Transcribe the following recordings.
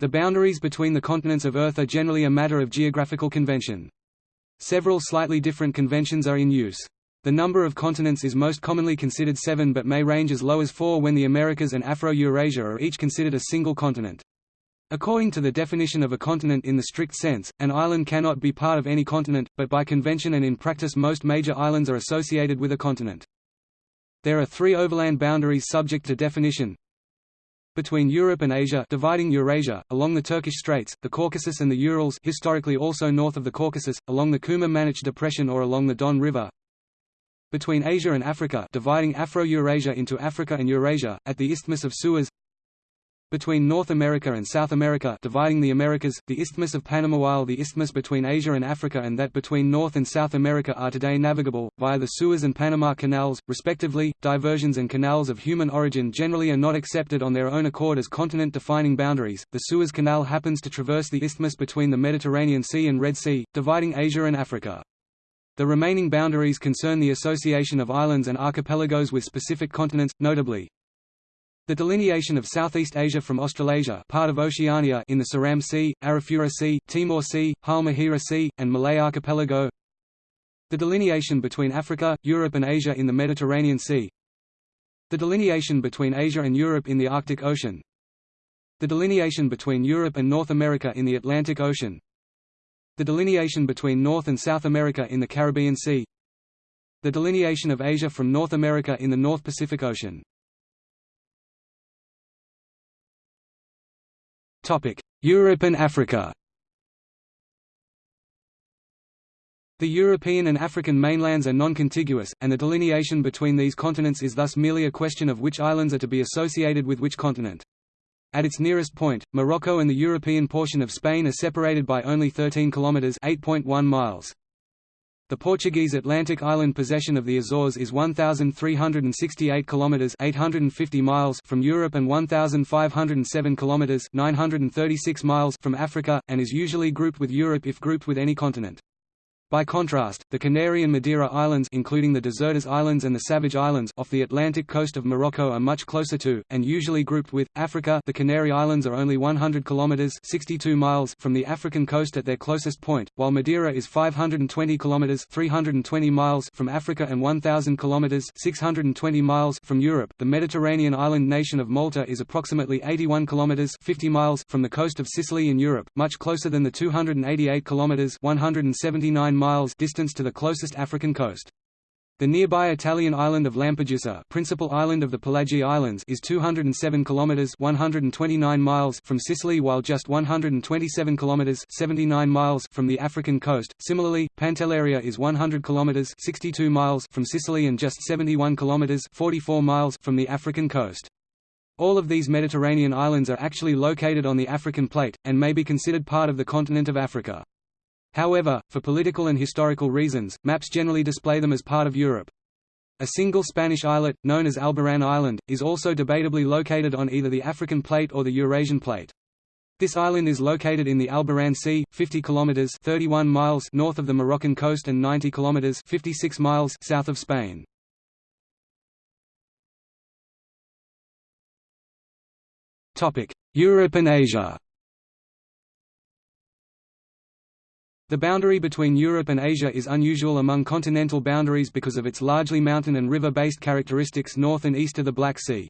The boundaries between the continents of Earth are generally a matter of geographical convention. Several slightly different conventions are in use. The number of continents is most commonly considered seven but may range as low as four when the Americas and Afro-Eurasia are each considered a single continent. According to the definition of a continent in the strict sense, an island cannot be part of any continent, but by convention and in practice most major islands are associated with a continent. There are three overland boundaries subject to definition, between Europe and Asia dividing Eurasia, along the Turkish Straits, the Caucasus and the Urals historically also north of the Caucasus, along the Kuma-Manich Depression or along the Don River. Between Asia and Africa dividing Afro-Eurasia into Africa and Eurasia, at the Isthmus of Suez between North America and South America dividing the Americas, the Isthmus of Panama while the isthmus between Asia and Africa and that between North and South America are today navigable, via the Suez and Panama canals, respectively. Diversions and canals of human origin generally are not accepted on their own accord as continent-defining boundaries. The Suez Canal happens to traverse the isthmus between the Mediterranean Sea and Red Sea, dividing Asia and Africa. The remaining boundaries concern the association of islands and archipelagos with specific continents, notably, the delineation of Southeast Asia from Australasia part of Oceania in the Seram Sea, Arafura Sea, Timor Sea, Halmahera Sea, and Malay Archipelago. The delineation between Africa, Europe and Asia in the Mediterranean Sea. The delineation between Asia and Europe in the Arctic Ocean. The delineation between Europe and North America in the Atlantic Ocean. The delineation between North and South America in the Caribbean Sea. The delineation of Asia from North America in the North Pacific Ocean Europe and Africa The European and African mainlands are non-contiguous, and the delineation between these continents is thus merely a question of which islands are to be associated with which continent. At its nearest point, Morocco and the European portion of Spain are separated by only 13 kilometers (8.1 miles). The Portuguese Atlantic island possession of the Azores is 1368 kilometers (850 miles) from Europe and 1507 kilometers (936 miles) from Africa and is usually grouped with Europe if grouped with any continent. By contrast, the Canary and Madeira Islands including the Desertas Islands and the Savage Islands off the Atlantic coast of Morocco are much closer to, and usually grouped with, Africa the Canary Islands are only 100 km 62 miles from the African coast at their closest point, while Madeira is 520 km 320 miles from Africa and 1,000 km 620 miles from Europe. The Mediterranean island nation of Malta is approximately 81 km 50 miles from the coast of Sicily in Europe, much closer than the 288 km 179 miles distance to the closest African coast. The nearby Italian island of Lampedusa, principal island of the Pelagie Islands, is 207 kilometers (129 miles) from Sicily, while just 127 kilometers (79 miles) from the African coast. Similarly, Pantelleria is 100 kilometers (62 miles) from Sicily and just 71 kilometers (44 miles) from the African coast. All of these Mediterranean islands are actually located on the African plate, and may be considered part of the continent of Africa. However, for political and historical reasons, maps generally display them as part of Europe. A single Spanish islet, known as Alboran Island, is also debatably located on either the African plate or the Eurasian plate. This island is located in the Alboran Sea, 50 kilometers (31 miles) north of the Moroccan coast and 90 kilometers (56 miles) south of Spain. Topic: Europe and Asia. The boundary between Europe and Asia is unusual among continental boundaries because of its largely mountain and river-based characteristics north and east of the Black Sea.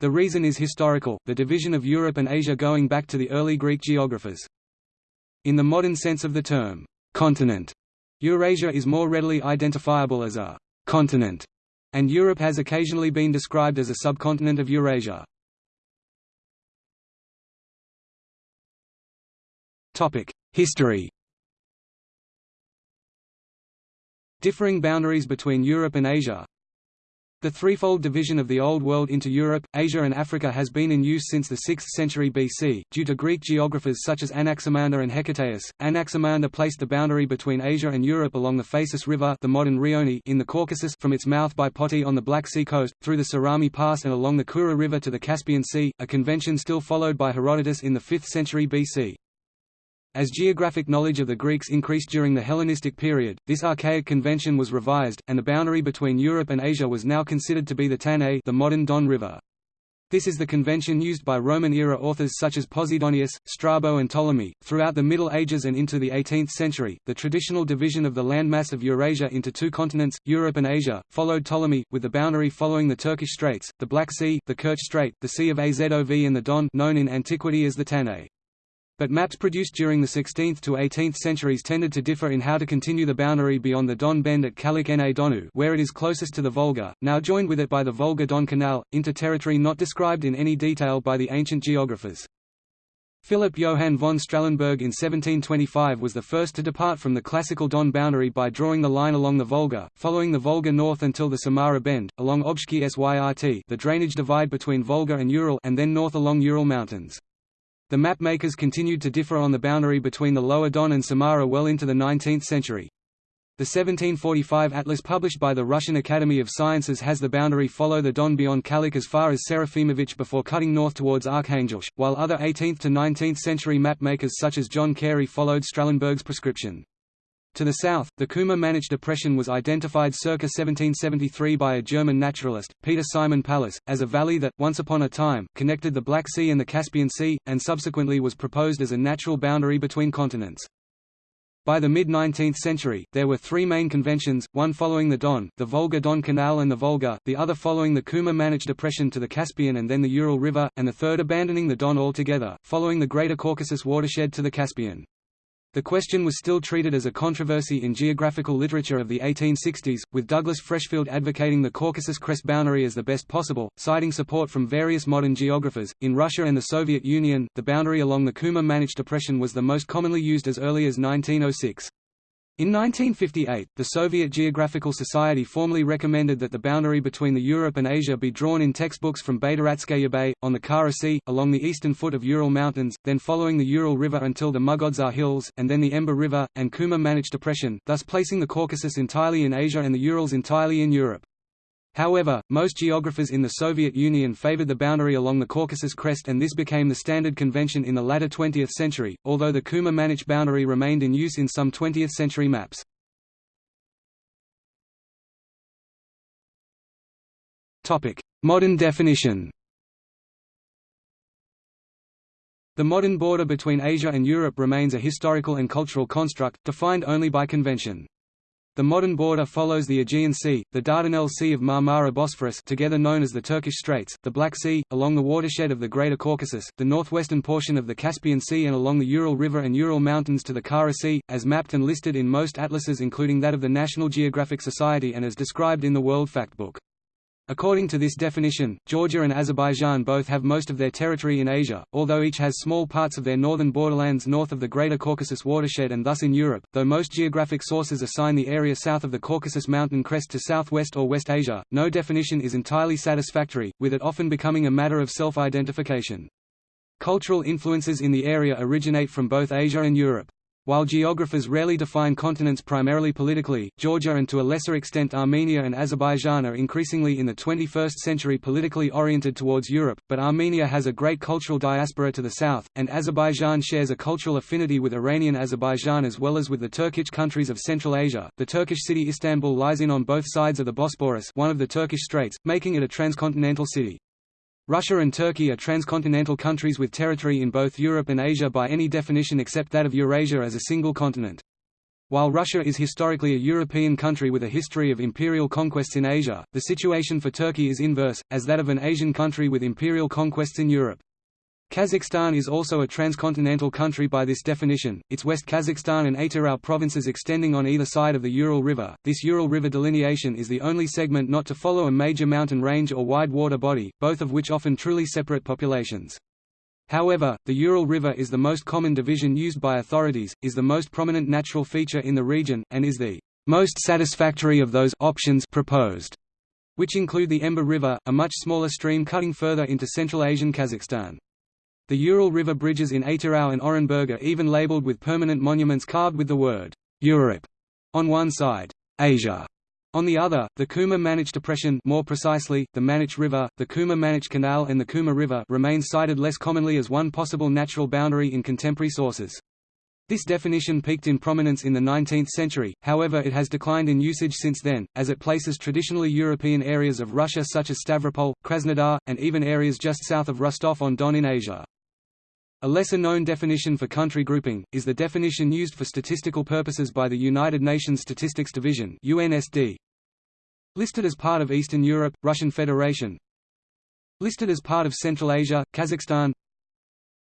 The reason is historical, the division of Europe and Asia going back to the early Greek geographers. In the modern sense of the term, continent, Eurasia is more readily identifiable as a continent, and Europe has occasionally been described as a subcontinent of Eurasia. History Differing boundaries between Europe and Asia The threefold division of the Old World into Europe, Asia and Africa has been in use since the 6th century BC, due to Greek geographers such as Anaximander and Hecataeus. Anaximander placed the boundary between Asia and Europe along the Phasis River the modern Rioni in the Caucasus from its mouth by Poti on the Black Sea coast, through the Sarami Pass and along the Kura River to the Caspian Sea, a convention still followed by Herodotus in the 5th century BC. As geographic knowledge of the Greeks increased during the Hellenistic period, this archaic convention was revised, and the boundary between Europe and Asia was now considered to be the Tanais the modern Don River. This is the convention used by Roman-era authors such as Posidonius, Strabo and Ptolemy. Throughout the Middle Ages and into the 18th century, the traditional division of the landmass of Eurasia into two continents, Europe and Asia, followed Ptolemy, with the boundary following the Turkish Straits, the Black Sea, the Kerch Strait, the Sea of Azov and the Don known in antiquity as the Tanais. But maps produced during the 16th to 18th centuries tended to differ in how to continue the boundary beyond the Don Bend at Kalach na Donu where it is closest to the Volga, now joined with it by the Volga-Don Canal, into territory not described in any detail by the ancient geographers. Philipp Johann von Strahlenberg in 1725 was the first to depart from the classical Don boundary by drawing the line along the Volga, following the Volga north until the Samara Bend, along Obshchy Syrt the drainage divide between Volga and Ural and then north along Ural Mountains. The mapmakers continued to differ on the boundary between the Lower Don and Samara well into the 19th century. The 1745 atlas published by the Russian Academy of Sciences has the boundary follow the Don beyond Kalach as far as Serafimovich before cutting north towards Arkhangelsk, while other 18th to 19th century mapmakers such as John Cary followed Strahlenberg's prescription. To the south, the Kuma-Manich depression was identified circa 1773 by a German naturalist, Peter Simon Pallas, as a valley that, once upon a time, connected the Black Sea and the Caspian Sea, and subsequently was proposed as a natural boundary between continents. By the mid-19th century, there were three main conventions, one following the Don, the Volga-Don Canal and the Volga, the other following the Kuma-Manich depression to the Caspian and then the Ural River, and the third abandoning the Don altogether, following the Greater Caucasus watershed to the Caspian. The question was still treated as a controversy in geographical literature of the 1860s, with Douglas Freshfield advocating the Caucasus crest boundary as the best possible, citing support from various modern geographers. In Russia and the Soviet Union, the boundary along the Kuma-Manich depression was the most commonly used as early as 1906. In 1958, the Soviet Geographical Society formally recommended that the boundary between the Europe and Asia be drawn in textbooks from Baidaratskaya Bay, on the Kara Sea, along the eastern foot of Ural Mountains, then following the Ural River until the Mugodzar Hills, and then the Emba River, and Kuma-Manich Depression, thus placing the Caucasus entirely in Asia and the Urals entirely in Europe. However, most geographers in the Soviet Union favored the boundary along the Caucasus crest and this became the standard convention in the latter 20th century, although the Kuma-Manich boundary remained in use in some 20th century maps. Modern definition The modern border between Asia and Europe remains a historical and cultural construct, defined only by convention. The modern border follows the Aegean Sea, the Dardanelles Sea of Marmara Bosphorus together known as the Turkish Straits, the Black Sea, along the watershed of the Greater Caucasus, the northwestern portion of the Caspian Sea and along the Ural River and Ural Mountains to the Kara Sea, as mapped and listed in most atlases including that of the National Geographic Society and as described in the World Factbook. According to this definition, Georgia and Azerbaijan both have most of their territory in Asia, although each has small parts of their northern borderlands north of the Greater Caucasus watershed and thus in Europe, though most geographic sources assign the area south of the Caucasus mountain crest to southwest or West Asia, no definition is entirely satisfactory, with it often becoming a matter of self-identification. Cultural influences in the area originate from both Asia and Europe. While geographers rarely define continents primarily politically, Georgia and to a lesser extent Armenia and Azerbaijan are increasingly in the 21st century politically oriented towards Europe, but Armenia has a great cultural diaspora to the south, and Azerbaijan shares a cultural affinity with Iranian Azerbaijan as well as with the Turkic countries of Central Asia. The Turkish city Istanbul lies in on both sides of the Bosporus, one of the Turkish straits, making it a transcontinental city. Russia and Turkey are transcontinental countries with territory in both Europe and Asia by any definition except that of Eurasia as a single continent. While Russia is historically a European country with a history of imperial conquests in Asia, the situation for Turkey is inverse, as that of an Asian country with imperial conquests in Europe. Kazakhstan is also a transcontinental country by this definition, its West Kazakhstan and Atyrau provinces extending on either side of the Ural River. This Ural River delineation is the only segment not to follow a major mountain range or wide water body, both of which often truly separate populations. However, the Ural River is the most common division used by authorities, is the most prominent natural feature in the region, and is the most satisfactory of those options proposed, which include the Emba River, a much smaller stream cutting further into Central Asian Kazakhstan. The Ural River bridges in Atyrau and Orenburg are even labeled with permanent monuments carved with the word Europe on one side, Asia on the other, the Kuma-Manich Depression more precisely, the Manich River, the Kuma-Manich Canal and the Kuma River remain cited less commonly as one possible natural boundary in contemporary sources. This definition peaked in prominence in the 19th century, however it has declined in usage since then, as it places traditionally European areas of Russia such as Stavropol, Krasnodar, and even areas just south of Rostov-on-Don in Asia. A lesser-known definition for country grouping, is the definition used for statistical purposes by the United Nations Statistics Division UNSD. Listed as part of Eastern Europe, Russian Federation. Listed as part of Central Asia, Kazakhstan.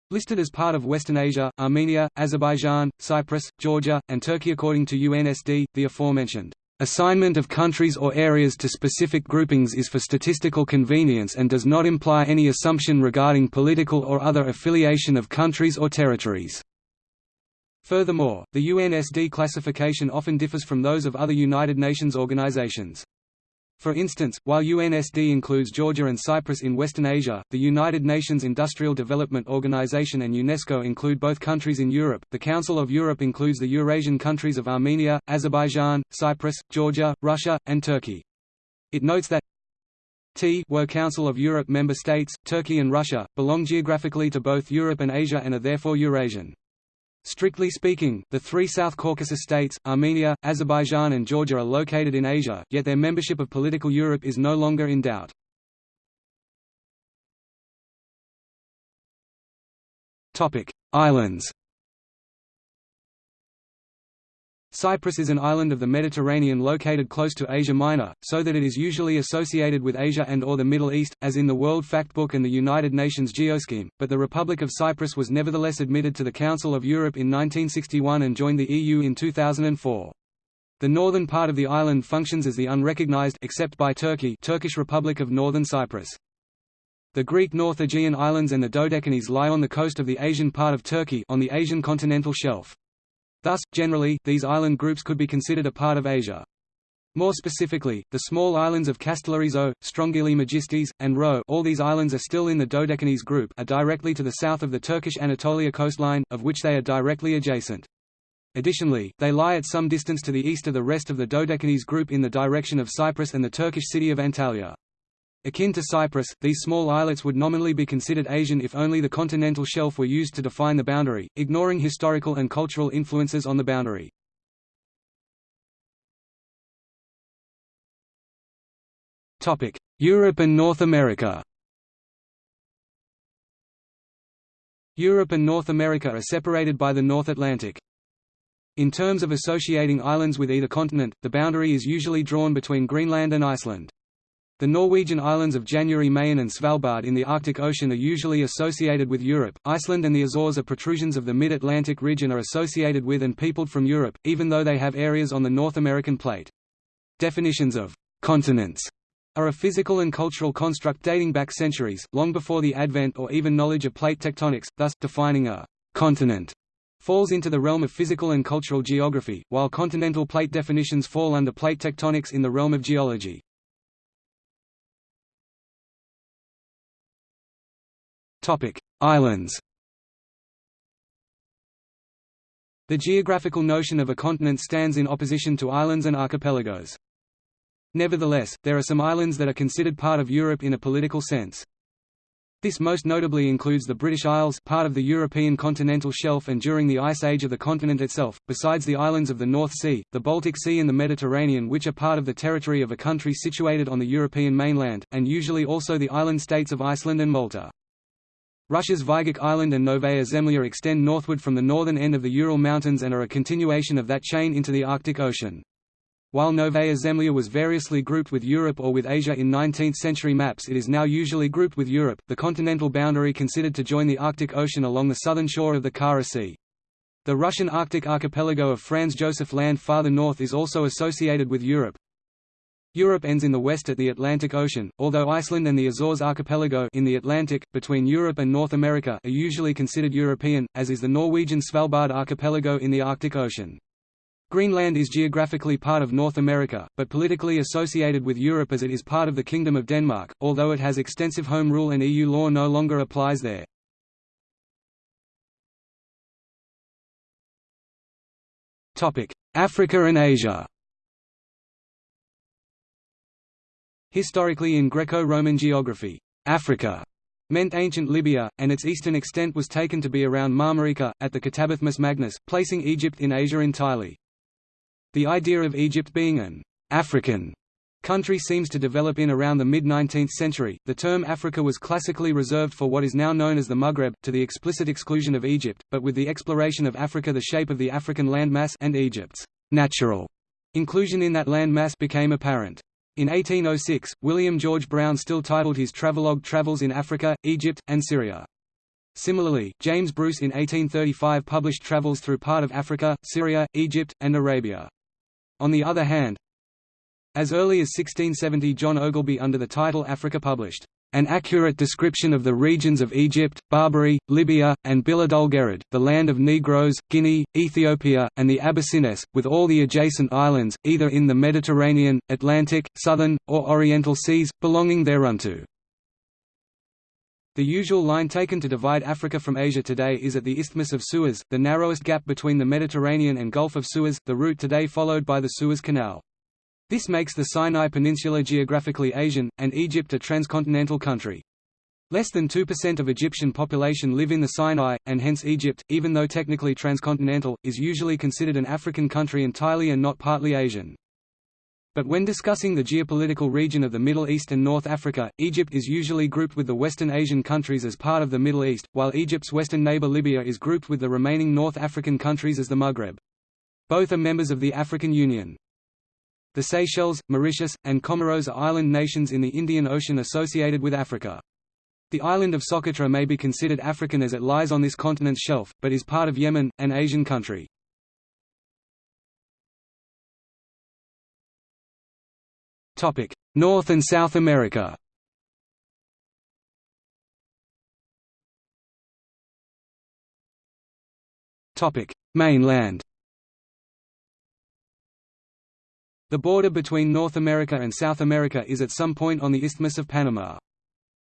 Listed as part of Western Asia, Armenia, Azerbaijan, Cyprus, Georgia, and Turkey According to UNSD, the aforementioned assignment of countries or areas to specific groupings is for statistical convenience and does not imply any assumption regarding political or other affiliation of countries or territories. Furthermore, the UNSD classification often differs from those of other United Nations organizations. For instance, while UNSD includes Georgia and Cyprus in Western Asia, the United Nations Industrial Development Organization and UNESCO include both countries in Europe. The Council of Europe includes the Eurasian countries of Armenia, Azerbaijan, Cyprus, Georgia, Russia, and Turkey. It notes that T were Council of Europe member states, Turkey and Russia, belong geographically to both Europe and Asia and are therefore Eurasian. Strictly speaking, the three South Caucasus states, Armenia, Azerbaijan and Georgia are located in Asia, yet their membership of political Europe is no longer in doubt. Islands Cyprus is an island of the Mediterranean located close to Asia Minor, so that it is usually associated with Asia and or the Middle East, as in the World Factbook and the United Nations Geoscheme, but the Republic of Cyprus was nevertheless admitted to the Council of Europe in 1961 and joined the EU in 2004. The northern part of the island functions as the unrecognized except by Turkey Turkish Republic of Northern Cyprus. The Greek North Aegean Islands and the Dodecanese lie on the coast of the Asian part of Turkey on the Asian continental shelf. Thus, generally, these island groups could be considered a part of Asia. More specifically, the small islands of Kastellorizo, Strongyli Megistis, and Rho all these islands are still in the Dodecanese group are directly to the south of the Turkish Anatolia coastline, of which they are directly adjacent. Additionally, they lie at some distance to the east of the rest of the Dodecanese group in the direction of Cyprus and the Turkish city of Antalya. Akin to Cyprus, these small islets would nominally be considered Asian if only the continental shelf were used to define the boundary, ignoring historical and cultural influences on the boundary. Europe and North America Europe and North America are separated by the North Atlantic. In terms of associating islands with either continent, the boundary is usually drawn between Greenland and Iceland. The Norwegian islands of January Mayen and Svalbard in the Arctic Ocean are usually associated with Europe, Iceland and the Azores are protrusions of the mid-Atlantic ridge and are associated with and peopled from Europe, even though they have areas on the North American plate. Definitions of «continents» are a physical and cultural construct dating back centuries, long before the advent or even knowledge of plate tectonics, thus, defining a «continent» falls into the realm of physical and cultural geography, while continental plate definitions fall under plate tectonics in the realm of geology. Islands The geographical notion of a continent stands in opposition to islands and archipelagos. Nevertheless, there are some islands that are considered part of Europe in a political sense. This most notably includes the British Isles part of the European continental shelf and during the Ice Age of the continent itself, besides the islands of the North Sea, the Baltic Sea and the Mediterranean which are part of the territory of a country situated on the European mainland, and usually also the island states of Iceland and Malta. Russia's Vaygach Island and Novaya Zemlya extend northward from the northern end of the Ural Mountains and are a continuation of that chain into the Arctic Ocean. While Novaya Zemlya was variously grouped with Europe or with Asia in 19th-century maps it is now usually grouped with Europe, the continental boundary considered to join the Arctic Ocean along the southern shore of the Kara Sea. The Russian Arctic archipelago of Franz Josef Land farther north is also associated with Europe, Europe ends in the west at the Atlantic Ocean, although Iceland and the Azores archipelago in the Atlantic, between Europe and North America are usually considered European, as is the Norwegian Svalbard archipelago in the Arctic Ocean. Greenland is geographically part of North America, but politically associated with Europe as it is part of the Kingdom of Denmark, although it has extensive home rule and EU law no longer applies there. Africa and Asia Historically in Greco-Roman geography, Africa meant ancient Libya, and its eastern extent was taken to be around Marmarica, at the Catabathmus Magnus, placing Egypt in Asia entirely. The idea of Egypt being an African country seems to develop in around the mid-19th century. The term Africa was classically reserved for what is now known as the Maghreb, to the explicit exclusion of Egypt, but with the exploration of Africa the shape of the African landmass and Egypt's natural inclusion in that landmass became apparent. In 1806, William George Browne still titled his travelogue Travels in Africa, Egypt, and Syria. Similarly, James Bruce in 1835 published travels through part of Africa, Syria, Egypt, and Arabia. On the other hand, as early as 1670 John Ogilby under the title Africa published an accurate description of the regions of Egypt, Barbary, Libya, and Biladulgarad, the land of Negroes, Guinea, Ethiopia, and the Abyssines, with all the adjacent islands, either in the Mediterranean, Atlantic, Southern, or Oriental seas, belonging thereunto. The usual line taken to divide Africa from Asia today is at the Isthmus of Suez, the narrowest gap between the Mediterranean and Gulf of Suez, the route today followed by the Suez Canal. This makes the Sinai Peninsula geographically Asian, and Egypt a transcontinental country. Less than 2% of Egyptian population live in the Sinai, and hence Egypt, even though technically transcontinental, is usually considered an African country entirely and not partly Asian. But when discussing the geopolitical region of the Middle East and North Africa, Egypt is usually grouped with the Western Asian countries as part of the Middle East, while Egypt's western neighbor Libya is grouped with the remaining North African countries as the Maghreb. Both are members of the African Union. The Seychelles, Mauritius, and Comoros are island nations in the Indian Ocean associated with Africa. The island of Socotra may be considered African as it lies on this continent's shelf, but is part of Yemen, an Asian country. North and South America Mainland The border between North America and South America is at some point on the Isthmus of Panama.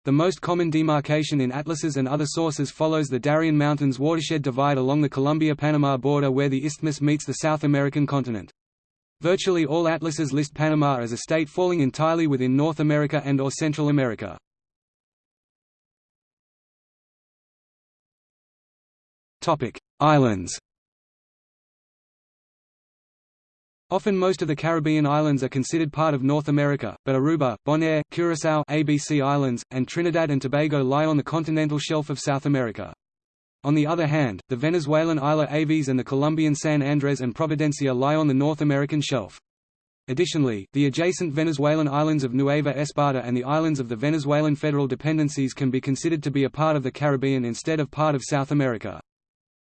The most common demarcation in atlases and other sources follows the Darien Mountains watershed divide along the Colombia-Panama border where the isthmus meets the South American continent. Virtually all atlases list Panama as a state falling entirely within North America and or Central America. Islands Often most of the Caribbean islands are considered part of North America, but Aruba, Bonaire, Curaçao ABC Islands, and Trinidad and Tobago lie on the continental shelf of South America. On the other hand, the Venezuelan Isla Aves and the Colombian San Andres and Providencia lie on the North American shelf. Additionally, the adjacent Venezuelan islands of Nueva Esparta and the islands of the Venezuelan federal dependencies can be considered to be a part of the Caribbean instead of part of South America.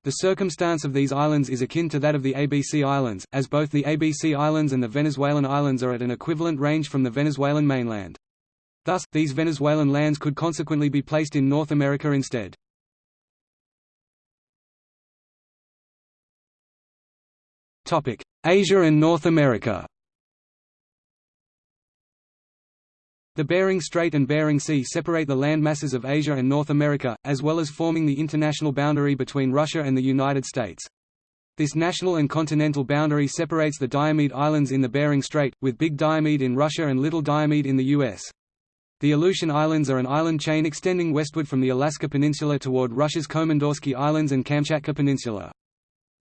The circumstance of these islands is akin to that of the ABC Islands, as both the ABC Islands and the Venezuelan islands are at an equivalent range from the Venezuelan mainland. Thus, these Venezuelan lands could consequently be placed in North America instead. Asia and North America The Bering Strait and Bering Sea separate the land masses of Asia and North America, as well as forming the international boundary between Russia and the United States. This national and continental boundary separates the Diomede Islands in the Bering Strait, with Big Diomede in Russia and Little Diomede in the U.S. The Aleutian Islands are an island chain extending westward from the Alaska Peninsula toward Russia's Komandorsky Islands and Kamchatka Peninsula.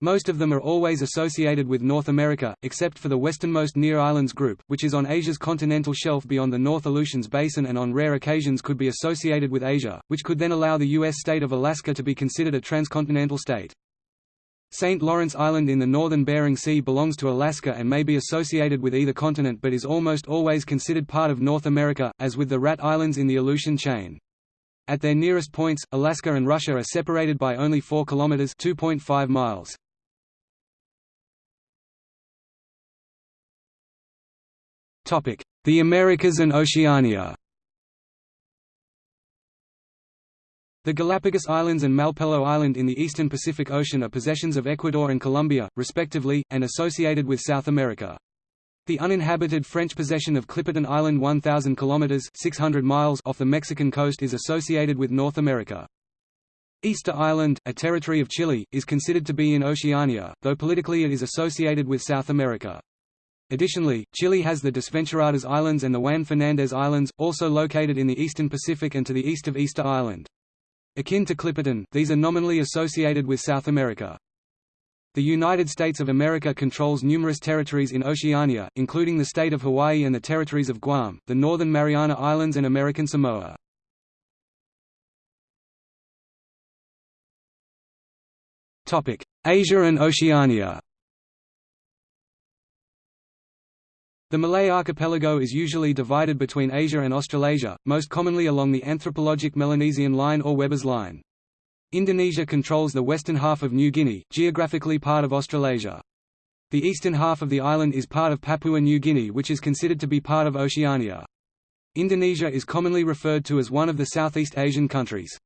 Most of them are always associated with North America, except for the westernmost Near Islands group, which is on Asia's continental shelf beyond the North Aleutians Basin and on rare occasions could be associated with Asia, which could then allow the U.S. state of Alaska to be considered a transcontinental state. St. Lawrence Island in the northern Bering Sea belongs to Alaska and may be associated with either continent but is almost always considered part of North America, as with the Rat Islands in the Aleutian chain. At their nearest points, Alaska and Russia are separated by only 4 kilometers (2.5 miles). The Americas and Oceania The Galapagos Islands and Malpelo Island in the eastern Pacific Ocean are possessions of Ecuador and Colombia, respectively, and associated with South America. The uninhabited French possession of Clipperton Island 1,000 km 600 miles off the Mexican coast is associated with North America. Easter Island, a territory of Chile, is considered to be in Oceania, though politically it is associated with South America. Additionally, Chile has the Desventuradas Islands and the Juan Fernandez Islands, also located in the eastern Pacific and to the east of Easter Island. Akin to Clipperton, these are nominally associated with South America. The United States of America controls numerous territories in Oceania, including the state of Hawaii and the territories of Guam, the Northern Mariana Islands and American Samoa. Asia and Oceania The Malay archipelago is usually divided between Asia and Australasia, most commonly along the anthropologic Melanesian line or Weber's line. Indonesia controls the western half of New Guinea, geographically part of Australasia. The eastern half of the island is part of Papua New Guinea which is considered to be part of Oceania. Indonesia is commonly referred to as one of the Southeast Asian countries.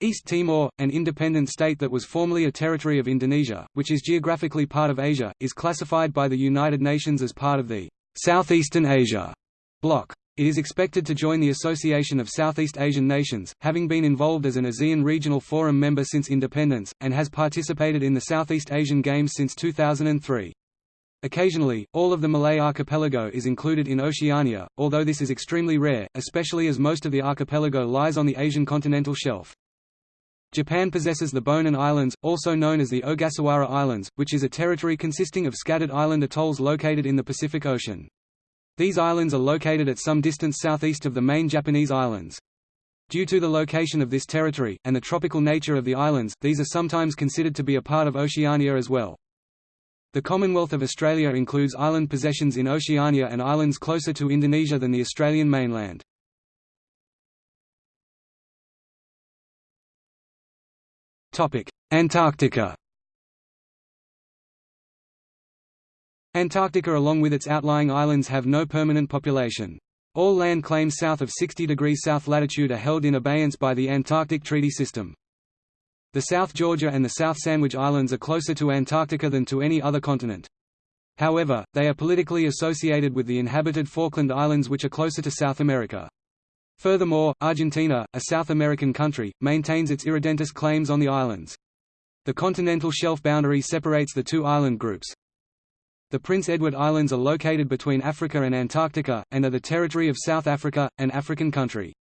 East Timor, an independent state that was formerly a territory of Indonesia, which is geographically part of Asia, is classified by the United Nations as part of the Southeastern Asia bloc. It is expected to join the Association of Southeast Asian Nations, having been involved as an ASEAN Regional Forum member since independence, and has participated in the Southeast Asian Games since 2003. Occasionally, all of the Malay archipelago is included in Oceania, although this is extremely rare, especially as most of the archipelago lies on the Asian continental shelf. Japan possesses the Bonin Islands, also known as the Ogasawara Islands, which is a territory consisting of scattered island atolls located in the Pacific Ocean. These islands are located at some distance southeast of the main Japanese islands. Due to the location of this territory, and the tropical nature of the islands, these are sometimes considered to be a part of Oceania as well. The Commonwealth of Australia includes island possessions in Oceania and islands closer to Indonesia than the Australian mainland. Antarctica Antarctica along with its outlying islands have no permanent population. All land claims south of 60 degrees south latitude are held in abeyance by the Antarctic Treaty System. The South Georgia and the South Sandwich Islands are closer to Antarctica than to any other continent. However, they are politically associated with the inhabited Falkland Islands which are closer to South America. Furthermore, Argentina, a South American country, maintains its irredentist claims on the islands. The continental shelf boundary separates the two island groups. The Prince Edward Islands are located between Africa and Antarctica, and are the territory of South Africa, an African country.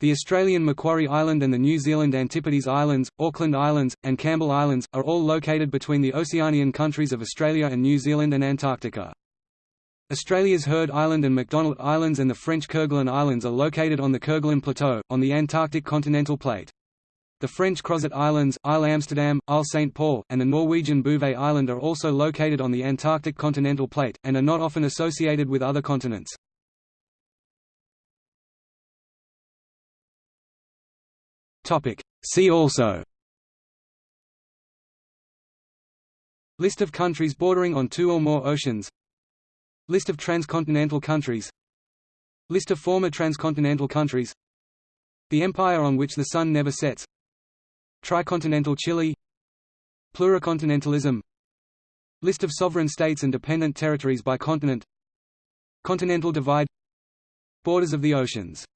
The Australian Macquarie Island and the New Zealand Antipodes Islands, Auckland Islands, and Campbell Islands, are all located between the Oceanian countries of Australia and New Zealand and Antarctica. Australia's Heard Island and McDonald Islands and the French Kerguelen Islands are located on the Kerguelen Plateau, on the Antarctic continental plate. The French Crozet Islands, Isle Amsterdam, Isle St. Paul, and the Norwegian Bouvet Island are also located on the Antarctic continental plate, and are not often associated with other continents. See also List of countries bordering on two or more oceans List of transcontinental countries. List of former transcontinental countries. The empire on which the sun never sets. Tricontinental Chile. Pluricontinentalism. List of sovereign states and dependent territories by continent. Continental divide. Borders of the oceans